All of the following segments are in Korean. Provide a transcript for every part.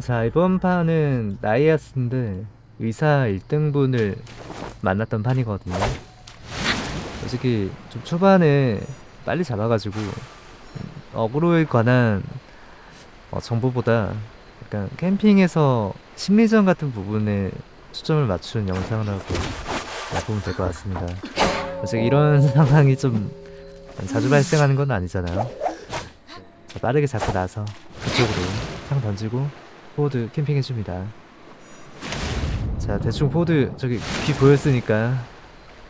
자 이번 판은 나이아스인데 의사 1등분을 만났던 판이거든요. 솔직히 좀 초반에 빨리 잡아가지고 음, 어그로에 관한 어, 정보보다 약간 캠핑에서 심리전 같은 부분에 초점을 맞춘 영상이라고 보면 될 것 같습니다. 솔직히 이런 상황이 좀 자주 발생하는 건 아니잖아요. 자, 빠르게 잡고 나서 그쪽으로 창 던지고 포워드 캠핑 해줍니다. 자 대충 포워드 저기 귀 보였으니까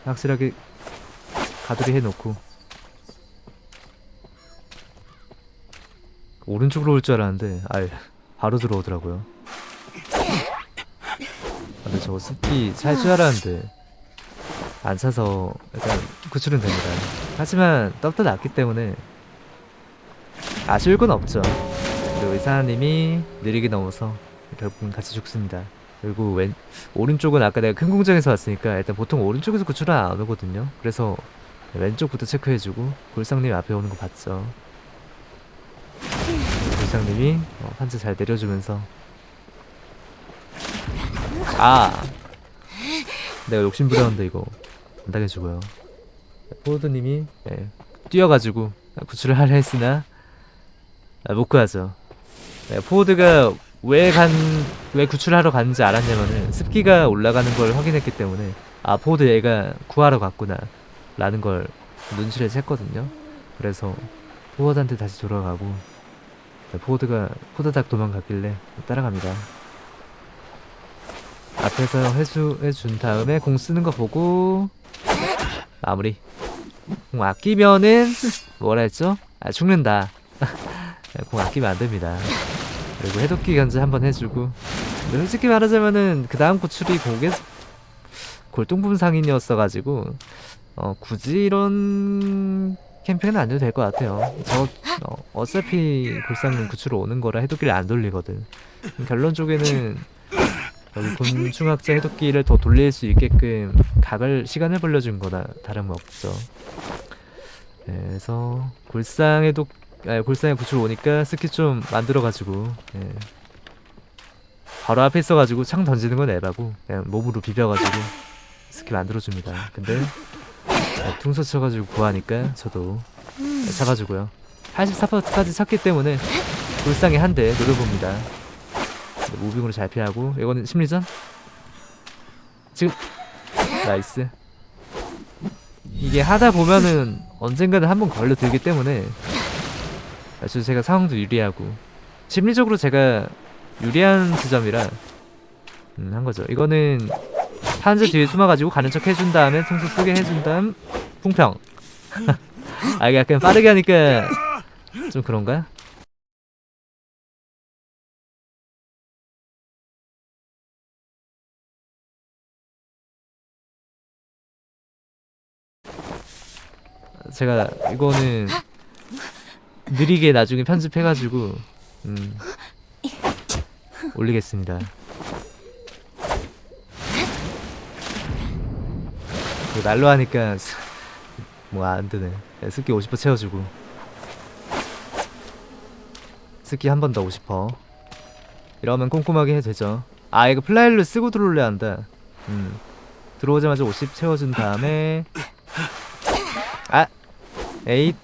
확실하게 가두리 해놓고. 오른쪽으로 올 줄 알았는데 아 바로 들어오더라고요. 근데 저거 습기 찰 줄 알았는데 안 차서 일단 구출은 됩니다. 하지만 떡도 났기 때문에 아쉬울 건 없죠 그리고 의사님이 느리게 넘어서 결국은 같이 죽습니다. 그리고 왼 오른쪽은 아까 내가 큰 공장에서 왔으니까 일단 보통 오른쪽에서 구출은 안 오거든요. 그래서 왼쪽부터 체크해주고 골상님 앞에 오는 거 봤죠. 골상님이 어, 판자 잘 내려주면서. 아! 내가 욕심 부렸는데 이거. 안 당해주고요. 포워드님이 예, 뛰어가지고 구출을 하려 했으나 아, 못 구하죠 네, 포워드가 왜 간, 왜 구출하러 갔는지 알았냐면은 습기가 올라가는 걸 확인했기 때문에 아 포워드 얘가 구하러 갔구나 라는 걸 눈치를 챘거든요. 그래서 포워드한테 다시 돌아가고 네, 포워드가 호다닥 도망갔길래 따라갑니다. 앞에서 회수해준 다음에 공 쓰는 거 보고 마무리. 공 아끼면은 뭐라 했죠? 아 죽는다. 공 아끼면 안됩니다 그리고 해독기 견제 한번 해주고. 근데 솔직히 말하자면은 그 다음 구출이 공개 골동품 상인이었어가지고 어 굳이 이런 캠핑은 안 해도 될 것 같아요. 저 어, 어차피 골상은 구출로 오는 거라 해독기를 안 돌리거든. 결론 쪽에는 여기 곤충학자 해독기를 더 돌릴 수 있게끔 각을 시간을 벌려준 거나 다름없죠. 네, 그래서 골상 해독 아, 골상에 구출 오니까 스키 좀 만들어가지고 예. 바로 앞에 있어가지고 창 던지는 건 에바고 그냥 몸으로 비벼가지고 습기 만들어줍니다 근데 아, 퉁소 쳐가지고 구하니까 저도 잡아주고요 84%까지 찼기 때문에 골상에 한 대 노려봅니다 무빙으로 잘 피하고 이거는 심리전? 지금 nice 이게 하다 보면은 언젠가는 한 번 걸려들기 때문에 아 주 제가 상황도 유리하고 심리적으로 제가 유리한 지점이라 음, 한 거죠. 이거는 한자 뒤에 숨어가지고 가는 척 해준 다음에 통수 쓰게 해준 다음 풍평. 아 이게 약간 빠르게 하니까 좀 그런가? 제가 이거는 느리게 나중에 편집해가지고 음, 올리겠습니다. 그 날로 하니까 뭐 안 되네. 스키 50% 채워주고 스키 한 번 더 50%. 이러면 꼼꼼하게 해도 되죠. 아 이거 플라일로 쓰고 들어올려야 한다. 음. 들어오자마자 50 채워준 다음에 아! 에잇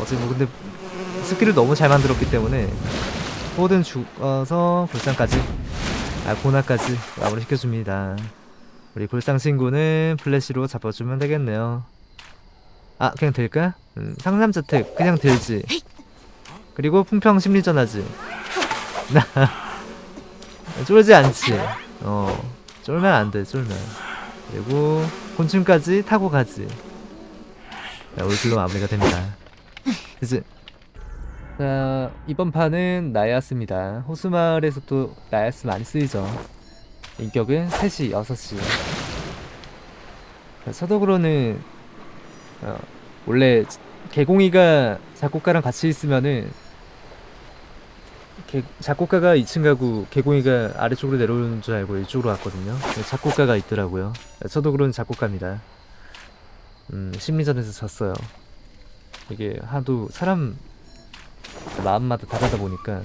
어제 뭐 근데 스킬을 너무 잘 만들었기 때문에 포워드는 죽어서 골상까지 아 고나까지 마무리 시켜줍니다. 우리 골상 친구는 플래시로 잡아주면 되겠네요. 아 그냥 될까? 음, 상남자 특 그냥 들지. 그리고 풍평 심리전 하지. 쫄지 않지. 어 쫄면 안돼 쫄면. 그리고 곤충까지 타고 가지. 자, 올킬로 마무리가 됩니다 그치? 자 이번 판은 나야스입니다. 호수마을에서 또 나야스 많이 쓰이죠. 인격은 3시, 6시 자, 서독으로는 어, 원래 개공이가 작곡가랑 같이 있으면은 개, 작곡가가 2층 가고 개공이가 아래쪽으로 내려오는 줄 알고 이쪽으로 왔거든요. 작곡가가 있더라고요. 서독으로는 작곡가입니다. 음, 심리전에서 졌어요 이게 하도 사람 마음마다 다르다 보니까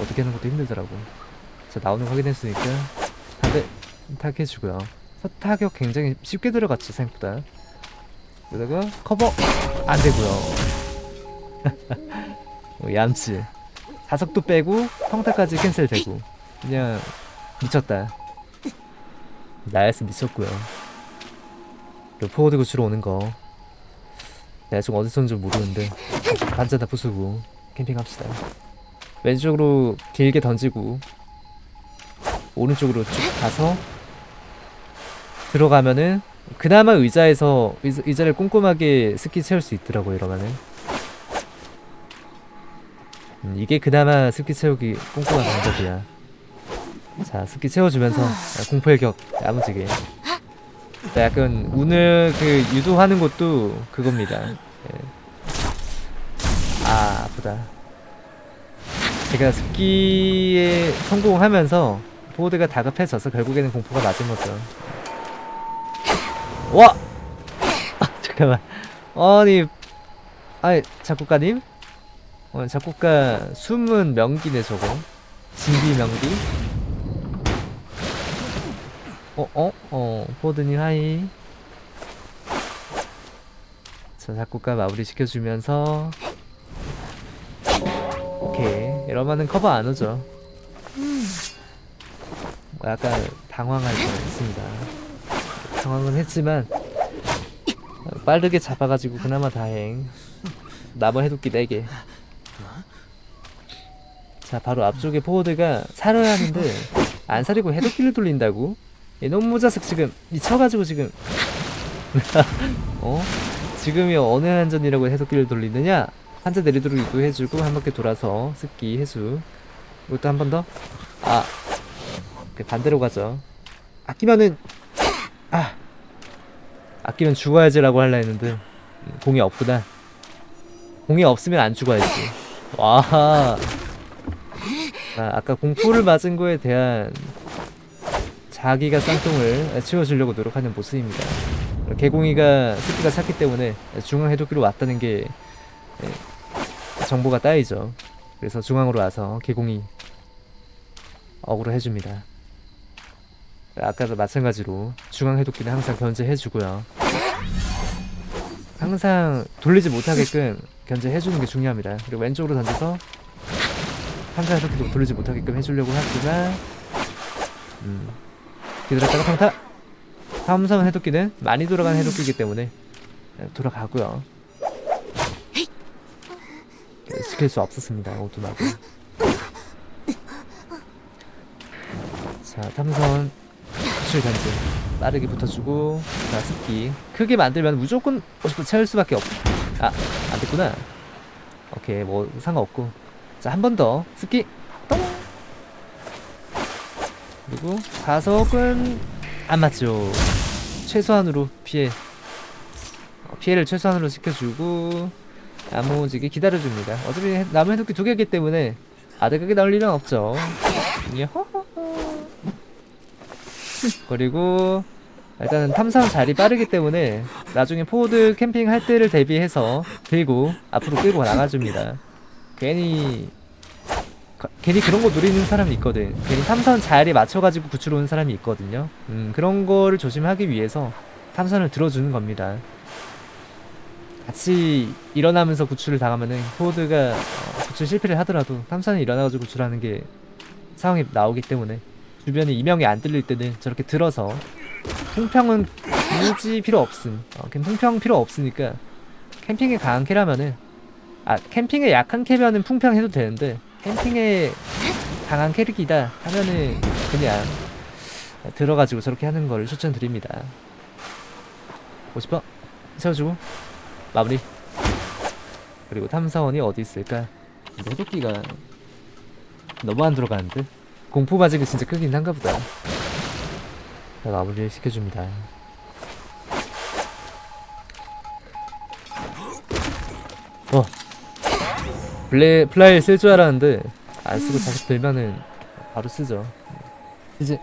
어떻게 하는 것도 힘들더라고. 자 나오는 거 확인했으니까 한대 타격해주고요. 첫 타격 굉장히 쉽게 들어갔지 생각보다. 그러다가 커버 안 되고요. 어, 얌치 자석도 빼고 평타까지 cancel되고. 그냥 미쳤다. Nice 미쳤고요. 그리고 포워드 구하러 오는 거 내가 지금 어디서 온지 모르는데 반찬 다 부수고 캠핑합시다. 왼쪽으로 길게 던지고 오른쪽으로 쭉 가서 들어가면은 그나마 의자에서 의자, 의자를 꼼꼼하게 스키 채울 수 있더라고 이러면은. 음, 이게 그나마 스키 채우기 꼼꼼한 방법이야. 자 스키 채워주면서 공포일격 야무지게 자, 약간 운을 그 유도하는 것도 그겁니다 예. 아 아프다 제가 스키에 성공하면서 보드가 다급해져서 결국에는 공포가 거죠 와! 아, 잠깐만 아니 아니 작곡가님? 어, 작곡가 숨은 명기네 저거 진비 명기 어? 어? 어 포드님 하이 자 작곡가 마무리 시켜주면서 오케이 이러면은 커버 안 오죠 뭐 약간 당황할 뻔 했습니다 당황은 했지만 빠르게 잡아가지고 그나마 다행 남은 해독기 4개 자 바로 앞쪽에 포워드가 살아야 하는데 안 사리고 해독기를 돌린다고? 이놈 자식 지금 미쳐가지고 지금. 어? 지금이 어느 한전이라고 해독기를 돌리느냐? 한자 내리도록 유도해주고 한 바퀴 돌아서 습기 해수 이것도 한 번 더? 아. 그 반대로 가죠. 아끼면은 아. 아끼면 죽어야지 라고 할라 했는데 음, 공이 없구나. 공이 없으면 안 죽어야지. 와 아, 아까 공포를 맞은 거에 대한 자기가 쌍통을 치워주려고 노력하는 모습입니다. 개공이가 스키가 찼기 때문에 중앙 해독기로 왔다는 게 예, 정보가 따이죠. 그래서 중앙으로 와서 개공이 어그로 해줍니다. 아까도 마찬가지로 중앙 해독기는 항상 견제해주고요. 항상 돌리지 못하게끔 견제해주는 게 중요합니다. 그리고 왼쪽으로 던져서 상자 해독기도 돌리지 못하게끔 해주려고 하지만 음, 기다렸다가 평타. 삼성 해독기는 많이 돌아가는 해독기이기 때문에 돌아가고요. 시킬 수 없었습니다 오두막은. 자 탐선 수출 견제. 빠르게 붙어주고 자 습기. 크게 만들면 무조건 50% 채울 수밖에 없... 아 안됐구나. 오케이 뭐 상관없고. 자 한 번 더. 습기 그리고 자석은 안 맞죠. 최소한으로 피해. 어, 피해를 최소한으로 시켜주고 야무지게 기다려줍니다. 어차피 남은 해독기 두 개이기 때문에 아득하게 나올 일은 없죠. 야호호호 그리고 일단은 탐사원 자리 빠르기 때문에 나중에 포워드 캠핑 할 때를 대비해서 들고 앞으로 끌고 나가줍니다. 괜히 가- 괜히 그런 거 노리는 사람이 있거든. 괜히 탐사원 자리에 맞춰가지고 구출 오는 사람이 있거든요. 음 그런 거를 조심하기 위해서 탐사원을 들어주는 겁니다. 같이 일어나면서 구출을 당하면은 포드가 어, 구출 실패를 하더라도 탐사원이 일어나가지고 구출하는 게 상황이 나오기 때문에 주변에 이명이 안 들릴 때는 저렇게 들어서 통평은 굳이 필요 없음. 어, 통평 필요 없으니까 캠핑에 강한 캐라면은 아 캠핑에 약한 캐면은 풍평 해도 되는데 캠핑에 강한 캐릭이다 하면은 그냥 들어가지고 저렇게 하는 걸 추천드립니다. 50번 세워주고. 마무리. 그리고 탐사원이 어디 있을까? 근데 해독기가 너무 안 들어가는데? 공포 바지가 진짜 크긴 한가 보다. 자, 마무리를 시켜줍니다. 어 블레 플라이 쓸 줄 알았는데 안 쓰고 자식 들면은 바로 쓰죠. 이제